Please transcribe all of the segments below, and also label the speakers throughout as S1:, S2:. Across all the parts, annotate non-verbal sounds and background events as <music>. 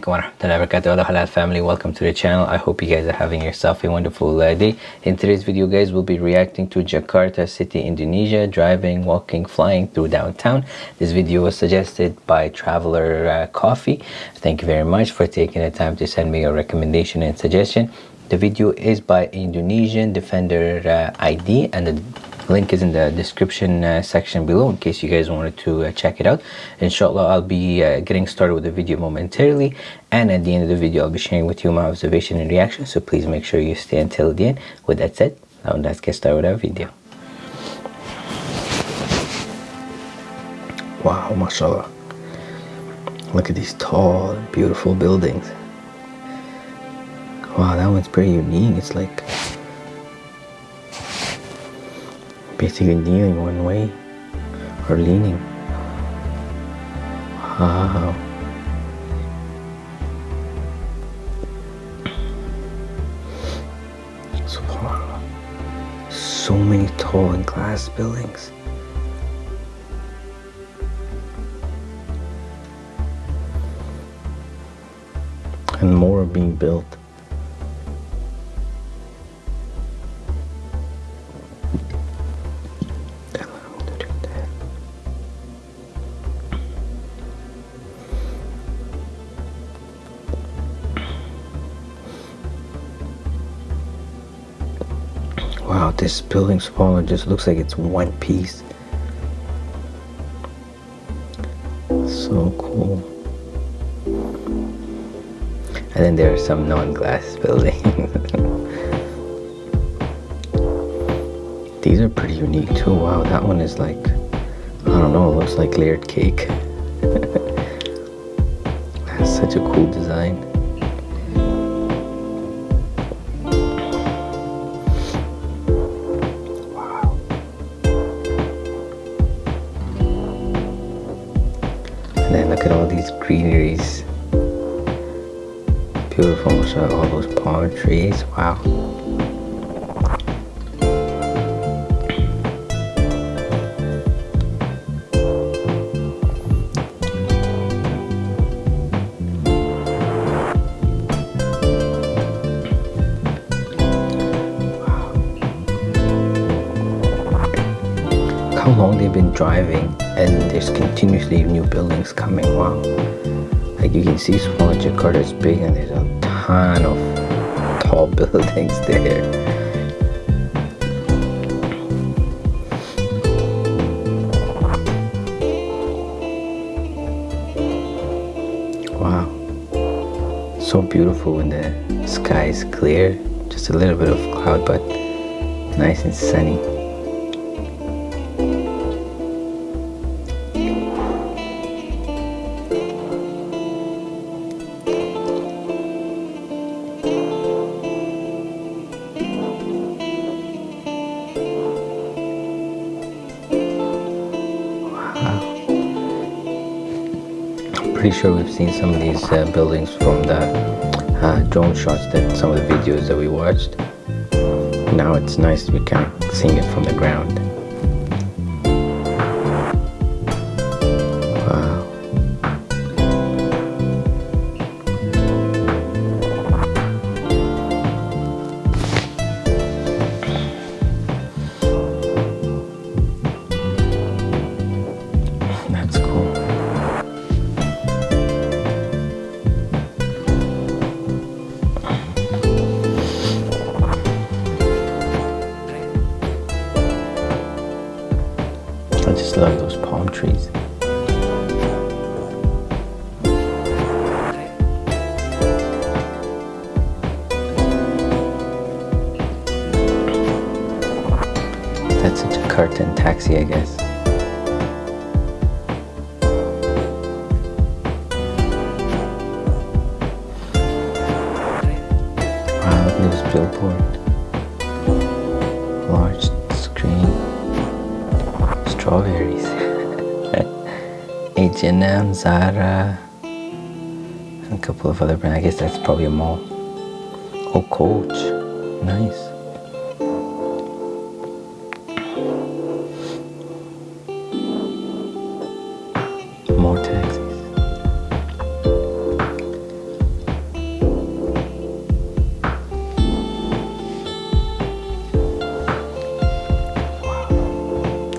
S1: Halal family. Welcome to the channel. I hope you guys are having yourself a wonderful day in today's video guys we'll be reacting to Jakarta city Indonesia driving walking flying through downtown. This video was suggested by traveler uh, coffee. Thank you very much for taking the time to send me a recommendation and suggestion. The video is by Indonesian Defender uh, ID and the link is in the description uh, section below in case you guys wanted to uh, check it out. Inshallah i'll be uh, getting started with the video momentarily and at the end of the video i'll be sharing with you my observation and reaction so please make sure you stay until the end. With that said now let's get started with our video. Wow mashallah. Look at these tall beautiful buildings. Wow that one's pretty unique. It's like basically kneeling one way or leaning. Wow. Subhanallah. So many tall and glass buildings. And more are being built. Wow, this building's spawner just looks like it's one piece. So cool. And then there are some non-glass <laughs> buildings. These are pretty unique too. Wow, that one is like, I don't know, looks like layered cake. <laughs> That's such a cool design. Look at all these greeneries. Beautiful, so all those palm trees. Wow. They've been driving and there's continuously new buildings coming wow like you can see small Jakarta is big and there's a ton of tall <laughs> buildings there. Wow. So beautiful when the sky is clear. Just a little bit of cloud but nice and sunny pretty sure we've seen some of these uh, buildings from the uh, drone shots that some of the videos that we watched. Now it's nice kind of seeing it from the ground taxi, I guess. Wow, look at this billboard. strawberries. <laughs> H&M, Zara, and a couple of other brands. I guess that's probably a mall. Oh, Coach. Nice. vortex.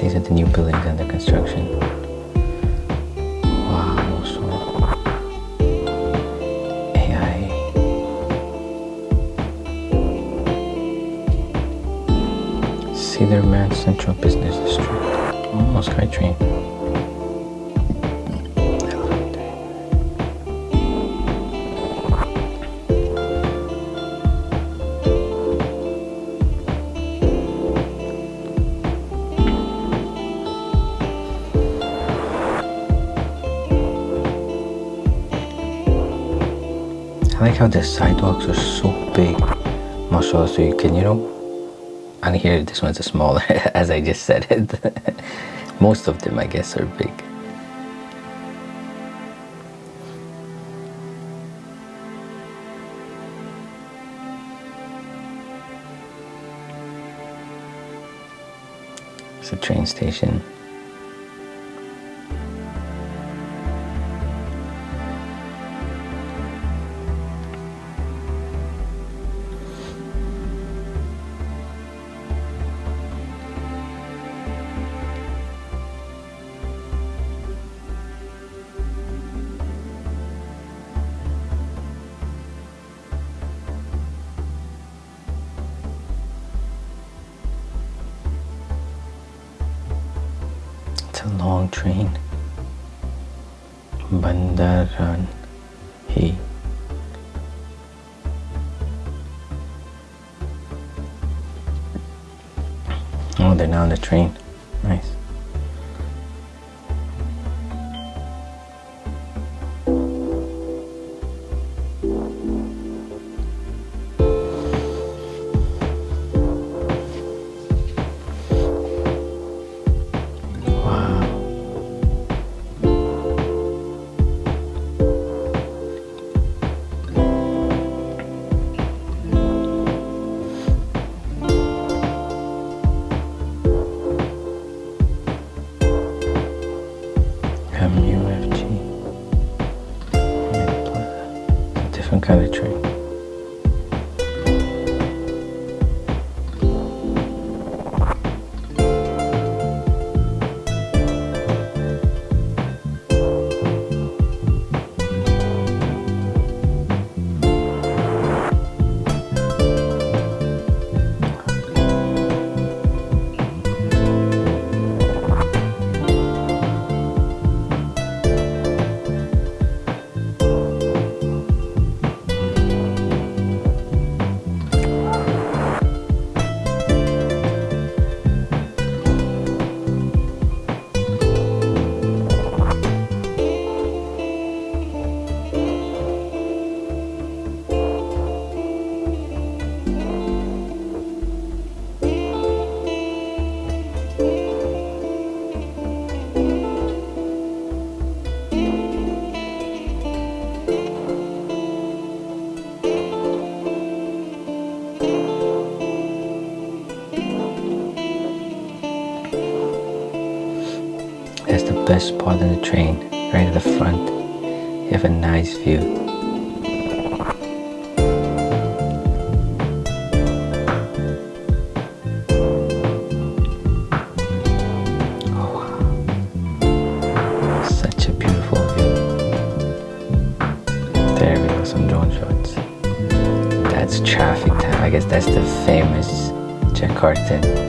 S1: These are the new buildings under construction. Wow, AI. Sudirman Central Business District. Moscow train. How the sidewalks are so big, mashallah, so you can, you know, and here this one's a smaller, <laughs> as I just said it. <laughs> Most of them, I guess, are big. It's a train station. Long train. Bundaran HI. Oh, they're now on the train. Tree. Best part of the train, right at the front. You have a nice view. Oh. Such a beautiful view. There we go, some drone shots. That's traffic time. I guess that's the famous Jakarta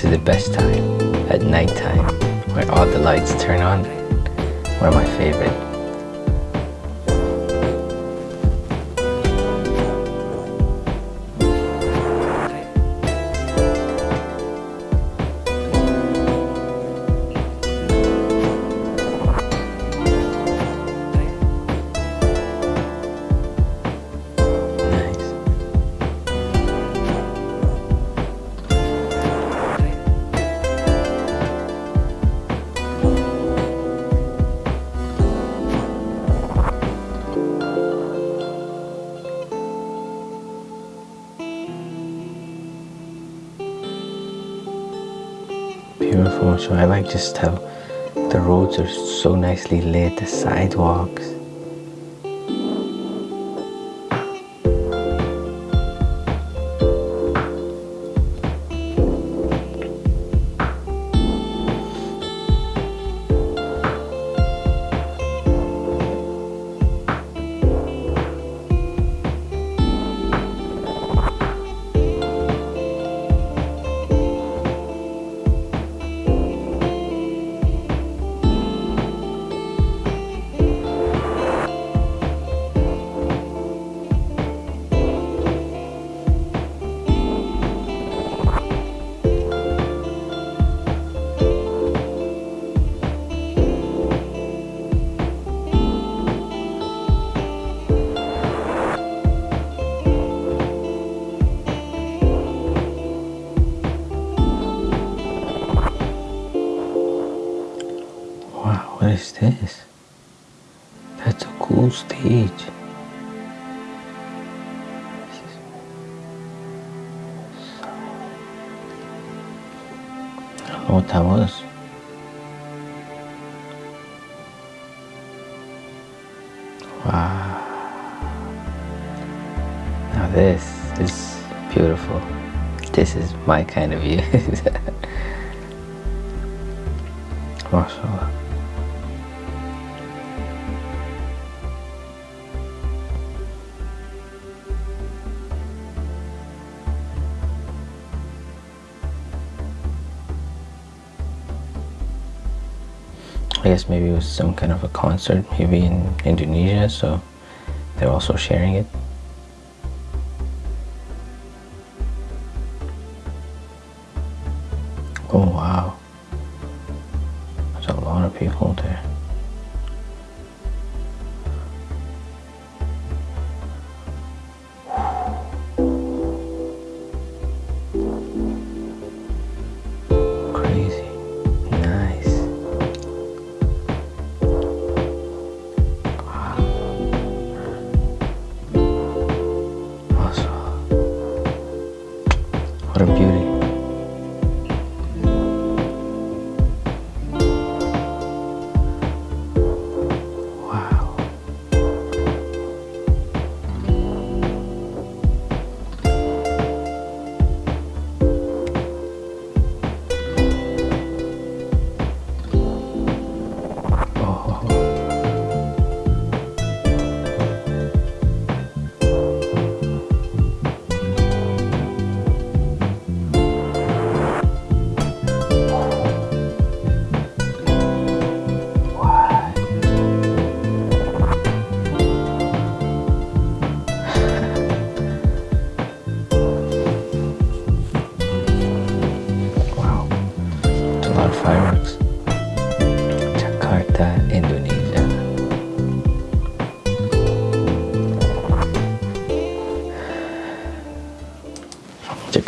S1: This is the best time, at night time, where all the lights turn on. One of my favorite. So I like just how the roads are so nicely lit the sidewalks That was. Wow. Now this is beautiful. This is my kind of view. <laughs> MashaAllah. I guess maybe it was some kind of a concert, maybe in Indonesia, so they're also sharing it. What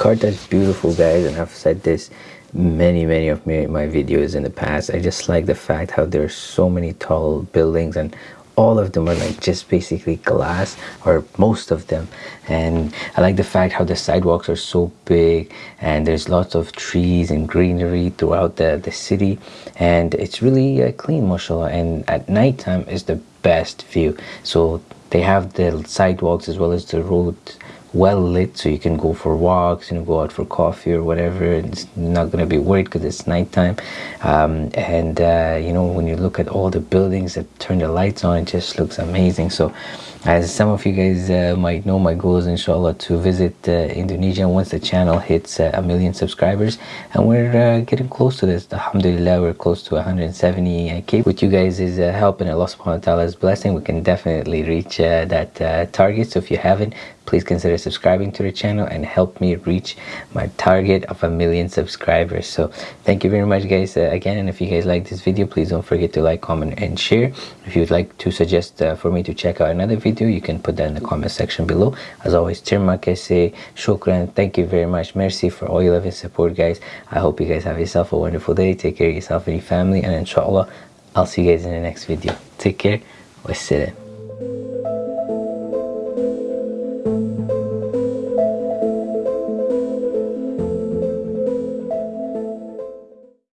S1: Jakarta is beautiful guys and I've said this many many of my, my videos in the past. I just like the fact how there's so many tall buildings and all of them are like just basically glass or most of them. And I like the fact how the sidewalks are so big and there's lots of trees and greenery throughout the, the city. And it's really uh, clean mashallah and at nighttime is the best view. So they have the sidewalks as well as the road well lit so you can go for walks and go out for coffee or whatever it's not going to be worried because it's nighttime. Um, and uh, you know when you look at all the buildings that turn the lights on it just looks amazing. So as some of you guys uh, might know my goal is inshallah to visit uh, Indonesia once the channel hits uh, a million subscribers. And we're uh, getting close to this. Alhamdulillah we're close to 170k with you guys is uh, help and Allah subhanahu wa ta'ala's blessing we can definitely reach that target. So if you haven't please consider subscribing to the channel and help me reach my target of a million subscribers. So thank you very much guys uh, again. And if you guys like this video please don't forget to like comment and share. If you would like to suggest uh, for me to check out another video you can put that in the comment section below. As always terma kese shukran. Thank you very much. Merci for all your love and support guys. I hope you guys have yourself a wonderful day. Take care of yourself and your family. And inshallah i'll see you guys in the next video. Take care. Wassalam